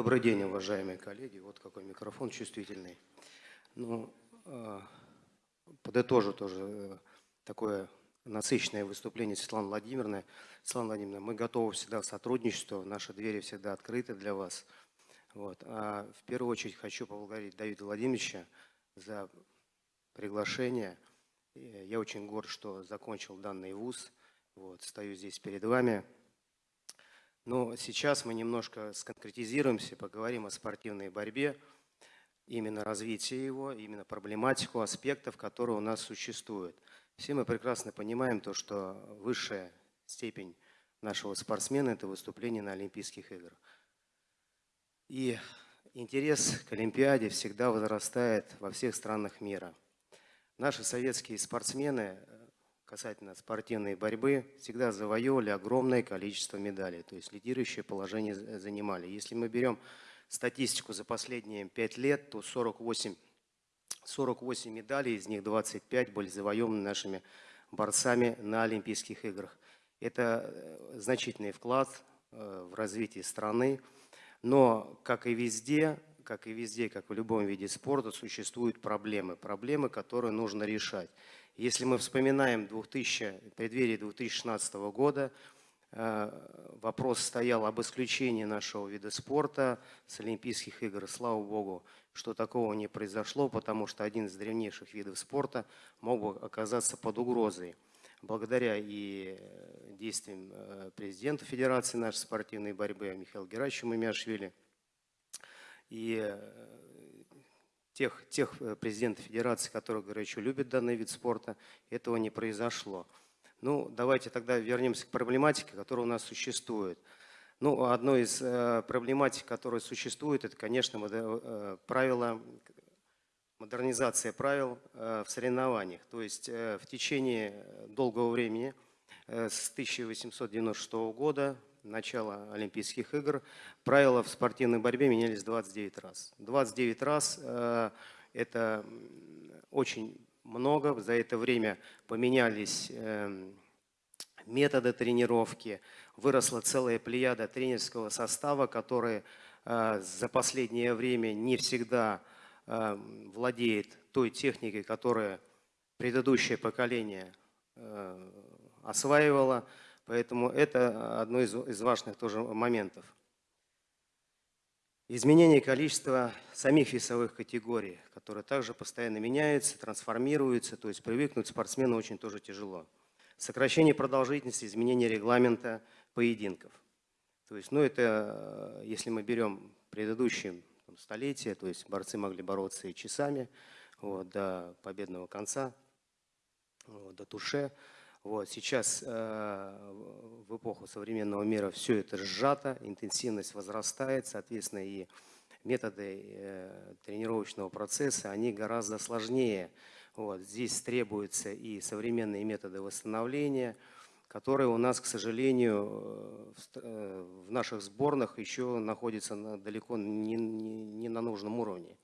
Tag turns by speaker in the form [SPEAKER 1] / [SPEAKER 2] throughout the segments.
[SPEAKER 1] Добрый день, уважаемые коллеги. Вот какой микрофон чувствительный. Ну, э, подытожу тоже э, такое насыщенное выступление Светланы Владимировны. Светлана Владимировна, мы готовы всегда к сотрудничеству, наши двери всегда открыты для вас. Вот. А в первую очередь хочу поблагодарить Давида Владимировича за приглашение. Я очень горд, что закончил данный вуз. Вот, стою здесь перед вами. Но сейчас мы немножко сконкретизируемся, поговорим о спортивной борьбе, именно развитие его, именно проблематику аспектов, которые у нас существуют. Все мы прекрасно понимаем то, что высшая степень нашего спортсмена – это выступление на Олимпийских играх. И интерес к Олимпиаде всегда возрастает во всех странах мира. Наши советские спортсмены касательно спортивной борьбы всегда завоевывали огромное количество медалей, то есть лидирующее положение занимали. Если мы берем статистику за последние 5 лет, то 48, 48 медалей, из них 25 были завоеваны нашими борцами на Олимпийских играх. Это э, значительный вклад э, в развитие страны, но, как и везде, как и везде, как в любом виде спорта, существуют проблемы, проблемы, которые нужно решать. Если мы вспоминаем 2000, преддверие 2016 года, э, вопрос стоял об исключении нашего вида спорта с Олимпийских игр. Слава Богу, что такого не произошло, потому что один из древнейших видов спорта мог бы оказаться под угрозой. Благодаря и действиям э, президента Федерации нашей спортивной борьбы Михаила Герачевича Мамиашвили и э, тех, тех э, президентов федерации, которые горячо любят данный вид спорта, этого не произошло. Ну, давайте тогда вернемся к проблематике, которая у нас существует. Ну, одно из э, проблематик, которая существует, это, конечно, э, правила, модернизация правил э, в соревнованиях. То есть э, в течение долгого времени, э, с 1896 года, начала Олимпийских игр, правила в спортивной борьбе менялись 29 раз. 29 раз э, это очень много. За это время поменялись э, методы тренировки, выросла целая плеяда тренерского состава, который э, за последнее время не всегда э, владеет той техникой, которую предыдущее поколение э, осваивало. Поэтому это одно из, из важных тоже моментов. Изменение количества самих весовых категорий, которые также постоянно меняются, трансформируются, то есть привыкнуть спортсмену очень тоже тяжело. Сокращение продолжительности, изменение регламента поединков. То есть, ну это, если мы берем предыдущие там, столетия, то есть борцы могли бороться и часами вот, до победного конца, вот, до туше. Вот, сейчас э, в эпоху современного мира все это сжато, интенсивность возрастает, соответственно, и методы э, тренировочного процесса, они гораздо сложнее. Вот, здесь требуются и современные методы восстановления, которые у нас, к сожалению, э, в, э, в наших сборных еще находятся на, далеко не, не, не на нужном уровне.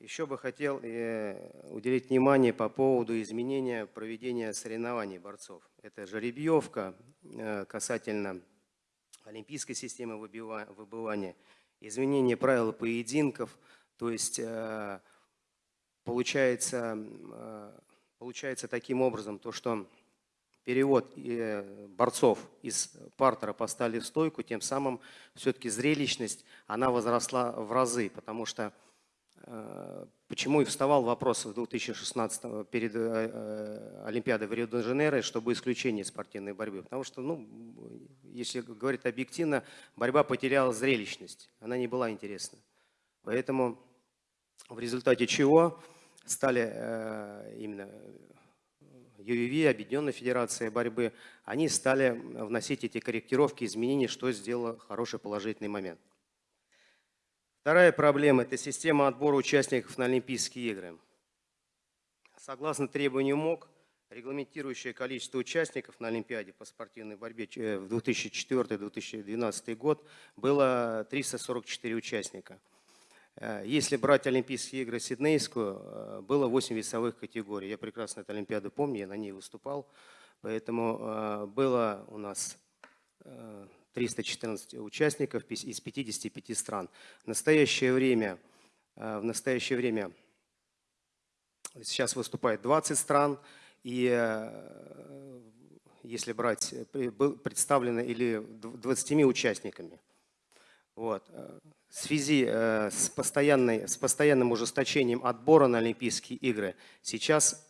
[SPEAKER 1] Еще бы хотел э, уделить внимание по поводу изменения проведения соревнований борцов. Это жеребьевка э, касательно олимпийской системы выбывания, изменение правил поединков, то есть э, получается, получается таким образом то, что перевод борцов из партера поставили в стойку, тем самым все-таки зрелищность, она возросла в разы, потому что почему и вставал вопрос в 2016 перед э, э, Олимпиадой в Рио-де-Жанейро, чтобы исключение спортивной борьбы. Потому что, ну, если говорить объективно, борьба потеряла зрелищность, она не была интересна. Поэтому в результате чего стали именно ЮВВ, Объединенная Федерация борьбы, они стали вносить эти корректировки, изменения, что сделало хороший положительный момент. Вторая проблема – это система отбора участников на Олимпийские игры. Согласно требованию МОК, регламентирующее количество участников на Олимпиаде по спортивной борьбе э, в 2004-2012 год было 344 участника. Э, если брать Олимпийские игры Сиднейскую, э, было 8 весовых категорий. Я прекрасно эту Олимпиаду помню, я на ней выступал. Поэтому было у нас 314 участников из 55 стран. В настоящее время, в настоящее время сейчас выступает 20 стран, и если брать, представлено или 20 участниками. Вот. В связи э, с, постоянной, с постоянным ужесточением отбора на Олимпийские игры сейчас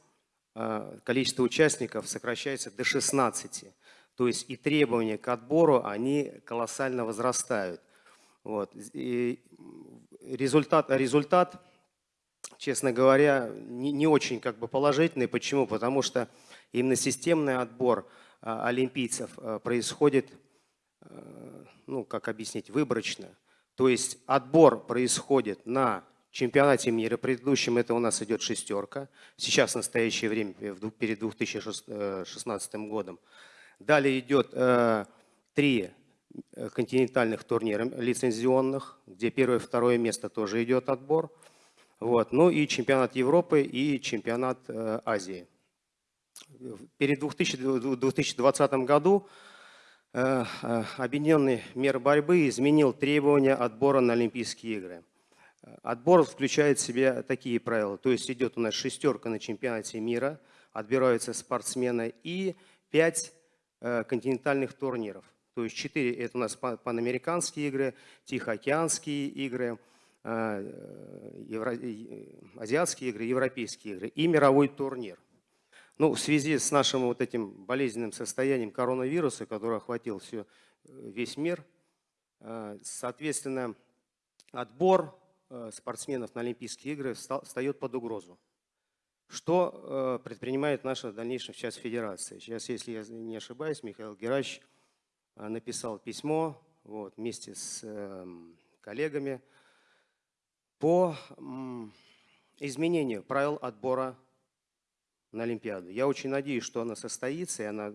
[SPEAKER 1] э, количество участников сокращается до 16. То есть и требования к отбору, они колоссально возрастают. Вот. И результат, результат, честно говоря, не, не очень как бы положительный. Почему? Потому что именно системный отбор э, олимпийцев происходит ну, как объяснить, выборочно. То есть отбор происходит на чемпионате мира. Предыдущем это у нас идет шестерка. Сейчас в настоящее время, перед 2016 годом. Далее идет э, три э, континентальных турнира лицензионных, где первое и второе место тоже идет отбор. Вот. Ну и чемпионат Европы и чемпионат э, Азии. Перед 2000, 2020 году Э, э, объединенный мир борьбы изменил требования отбора на Олимпийские игры. Отбор включает в себя такие правила. То есть идет у нас шестерка на чемпионате мира, отбираются спортсмены и пять континентальных турниров. То есть четыре это у нас панамериканские игры, Тихоокеанские игры, азиатские игры, европейские игры и мировой турнир. Ну, в связи с нашим вот этим болезненным состоянием коронавируса, который охватил все, э, весь мир, э, соответственно, отбор э, спортсменов на Олимпийские игры встает под угрозу. Что предпринимает наша в дальнейшем сейчас федерация? Сейчас, если я не ошибаюсь, Михаил Герач написал письмо вот, вместе с эм, коллегами по изменению правил отбора на Олимпиаду. Я очень надеюсь, что она состоится, и она,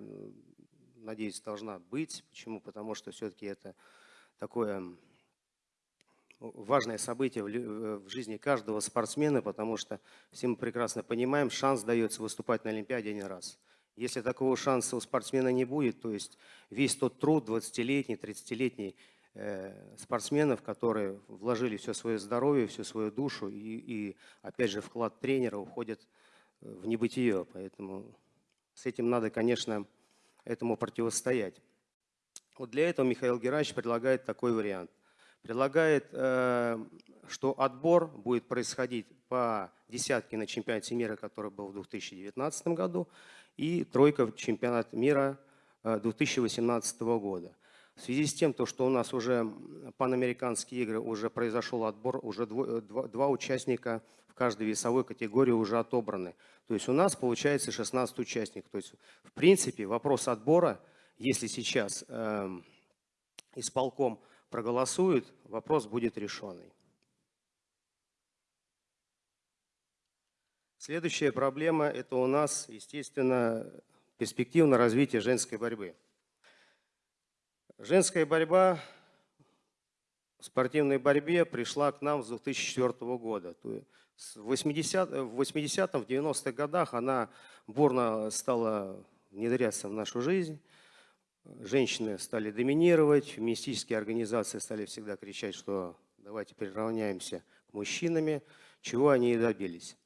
[SPEAKER 1] надеюсь, должна быть. Почему? Потому что все-таки это такое важное событие в жизни каждого спортсмена, потому что все мы прекрасно понимаем, шанс дается выступать на Олимпиаде один раз. Если такого шанса у спортсмена не будет, то есть весь тот труд 20-летний, 30-летний э, спортсменов, которые вложили все свое здоровье, всю свою душу и, и опять же вклад тренера уходит в небытие. Поэтому с этим надо, конечно, этому противостоять. Вот для этого Михаил Герач предлагает такой вариант. Предлагает, э, что отбор будет происходить по десятке на чемпионате мира, который был в 2019 году, и тройка в чемпионат мира 2018 э, года. В связи с тем, то, что у нас уже панамериканские игры, уже произошел отбор, уже два, два участника в каждой весовой категории уже отобраны. То есть у нас получается 16 участников. То есть в принципе вопрос отбора, если сейчас э, исполком проголосует, вопрос будет решенный. Следующая проблема – это у нас, естественно, перспективное развитие женской борьбы. Женская борьба в спортивной борьбе пришла к нам с 2004 года. В 80-м, в 90-х годах она бурно стала внедряться в нашу жизнь. Женщины стали доминировать, феминистические организации стали всегда кричать, что давайте приравняемся к мужчинам, чего они и добились.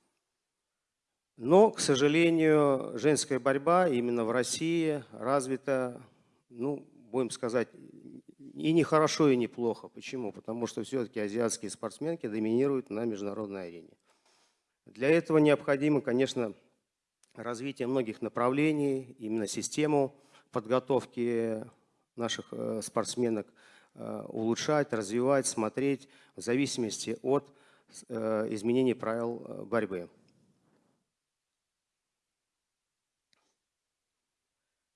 [SPEAKER 1] Но, к сожалению, женская борьба именно в России развита, ну, будем сказать, и не хорошо, и не плохо. Почему? Потому что все-таки азиатские спортсменки доминируют на международной арене. Для этого необходимо, конечно, развитие многих направлений, именно систему подготовки наших э, спортсменок э, улучшать, развивать, смотреть в зависимости от э, изменений правил борьбы.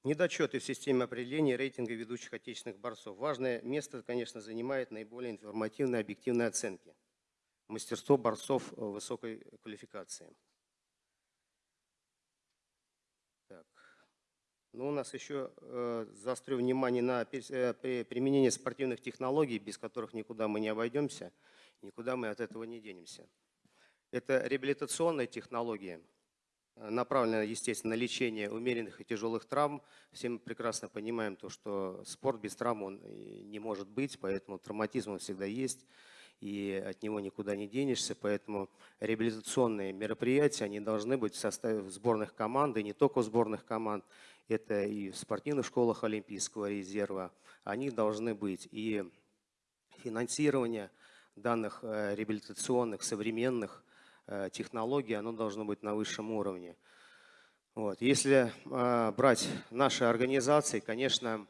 [SPEAKER 1] Недочеты в системе определения рейтинга ведущих отечественных борцов. Важное место, конечно, занимает наиболее информативные объективные оценки мастерство борцов высокой квалификации. Ну, у нас еще э, заострю внимание на э, применение спортивных технологий, без которых никуда мы не обойдемся, никуда мы от этого не денемся. Это реабилитационные технологии. направлена, естественно, на лечение умеренных и тяжелых травм. Все мы прекрасно понимаем то, что спорт без травм он и не может быть, поэтому травматизм он всегда есть, и от него никуда не денешься. Поэтому реабилитационные мероприятия, они должны быть в составе сборных команд, и не только в сборных команд, это и в спортивных школах Олимпийского резерва, они должны быть. И финансирование данных э, реабилитационных, современных э, технологий, оно должно быть на высшем уровне. Вот. Если э, брать наши организации, конечно,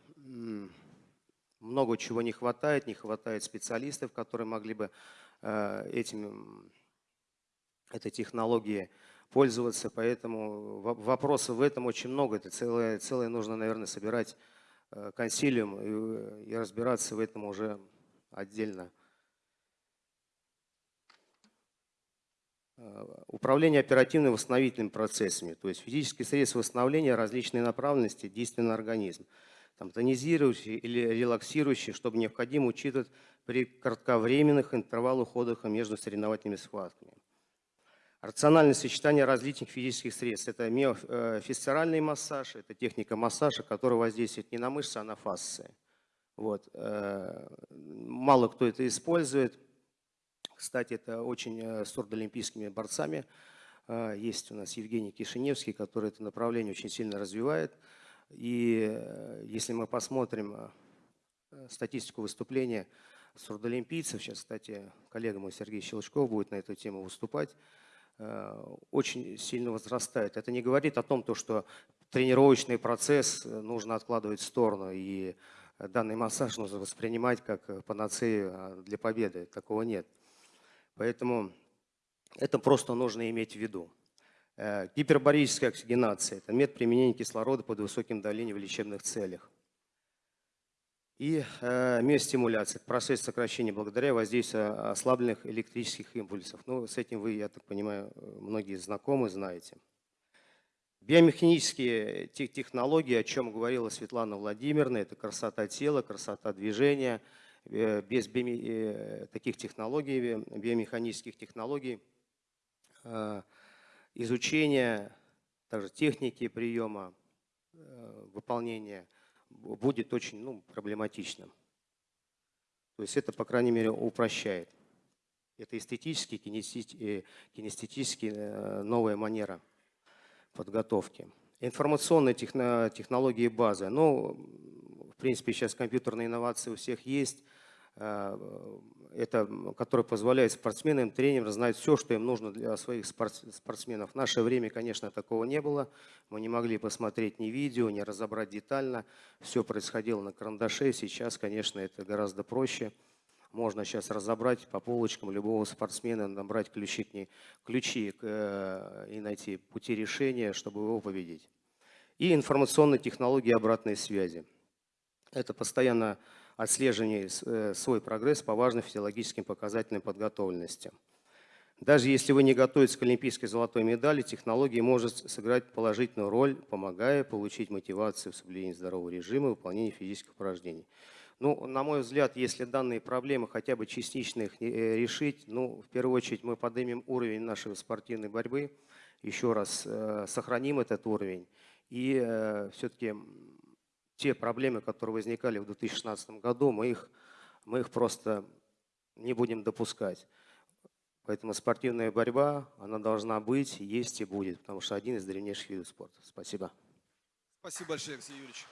[SPEAKER 1] много чего не хватает, не хватает специалистов, которые могли бы этим, этой технологией пользоваться, поэтому вопросов в этом очень много. Это целое, целое нужно, наверное, собирать консилиум и, и разбираться в этом уже отдельно. Э, управление оперативно-восстановительными процессами, то есть физические средства восстановления различной направленности действия на организм, там, тонизирующие или релаксирующие, чтобы необходимо учитывать при кратковременных интервалах отдыха между соревновательными схватками. Рациональное сочетание различных физических средств. Это миофисцеральный массаж, это техника массажа, которая воздействует не на мышцы, а на фасции. Вот. Э, мало кто это использует. Кстати, это очень э, с олимпийскими борцами. Э, есть у нас Евгений Кишиневский, который это направление очень сильно развивает. И если мы посмотрим статистику выступления сурдолимпийцев, сейчас, кстати, коллега мой Сергей Щелчков будет на эту тему выступать, очень сильно возрастает. Это не говорит о том, что тренировочный процесс нужно откладывать в сторону, и данный массаж нужно воспринимать как панацею для победы. Такого нет. Поэтому это просто нужно иметь в виду. Э, гипербарическая оксигенация – это метод применения кислорода под высоким давлением в лечебных целях. И э, миостимуляция – процесс сокращения благодаря воздействию ослабленных электрических импульсов. Ну, с этим вы, я так понимаю, многие знакомы, знаете. Биомеханические технологии, о чем говорила Светлана Владимировна, это красота тела, красота движения – Э, без э, таких технологий, биомеханических технологий, э, изучение также техники приема, выполнения будет очень ну, проблематичным. То есть это, по крайней мере, упрощает. Это эстетически, кинестетически новая манера подготовки. Информационные технологии базы. Ну, в принципе, сейчас компьютерные инновации у всех есть. Э, это, который позволяет спортсменам, тренерам знать все, что им нужно для своих спортсменов. В наше время, конечно, такого не было. Мы не могли посмотреть ни видео, ни разобрать детально. Все происходило на карандаше. Сейчас, конечно, это гораздо проще. Можно сейчас разобрать по полочкам любого спортсмена, набрать ключи, к ней, ключи э, и найти пути решения, чтобы его победить. И информационные технологии обратной связи. Это постоянно отслеживание э, свой прогресс по важным физиологическим показателям подготовленности. Даже если вы не готовитесь к олимпийской золотой медали, технология может сыграть положительную роль, помогая получить мотивацию в соблюдении здорового режима и выполнении физических упражнений. Ну, на мой взгляд, если данные проблемы хотя бы частично их э, решить, ну, в первую очередь мы поднимем уровень нашей спортивной борьбы, еще раз э, сохраним этот уровень и все-таки те проблемы, которые возникали в 2016 году, мы их, мы их просто не будем допускать. Поэтому спортивная борьба, она должна быть, есть и будет, потому что один из древнейших видов спорта. Спасибо.
[SPEAKER 2] Спасибо большое, Алексей Юрьевич.